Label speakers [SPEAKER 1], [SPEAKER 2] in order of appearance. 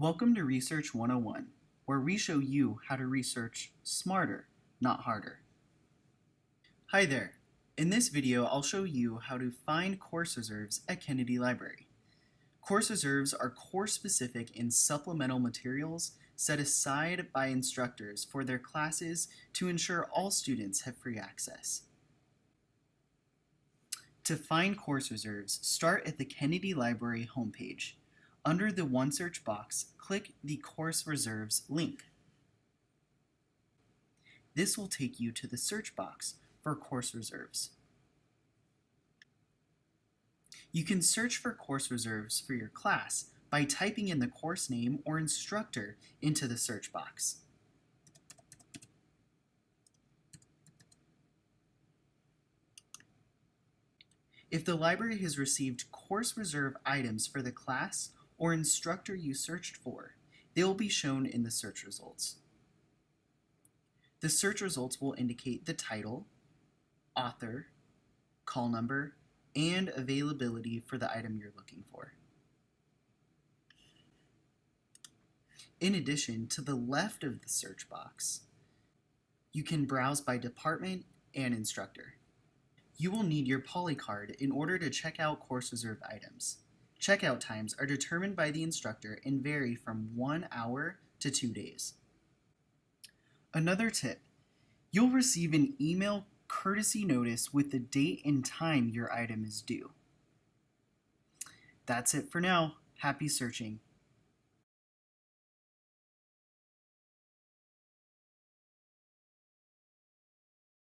[SPEAKER 1] Welcome to Research 101, where we show you how to research smarter, not harder. Hi there. In this video, I'll show you how to find course reserves at Kennedy Library. Course reserves are course-specific and supplemental materials set aside by instructors for their classes to ensure all students have free access. To find course reserves, start at the Kennedy Library homepage. Under the OneSearch box, click the Course Reserves link. This will take you to the search box for course reserves. You can search for course reserves for your class by typing in the course name or instructor into the search box. If the library has received course reserve items for the class or instructor you searched for, they will be shown in the search results. The search results will indicate the title, author, call number, and availability for the item you're looking for. In addition, to the left of the search box, you can browse by department and instructor. You will need your polycard in order to check out course reserve items. Checkout times are determined by the instructor and vary from one hour to two days. Another tip, you'll receive an email courtesy notice with the date and time your item is due. That's it for now. Happy searching.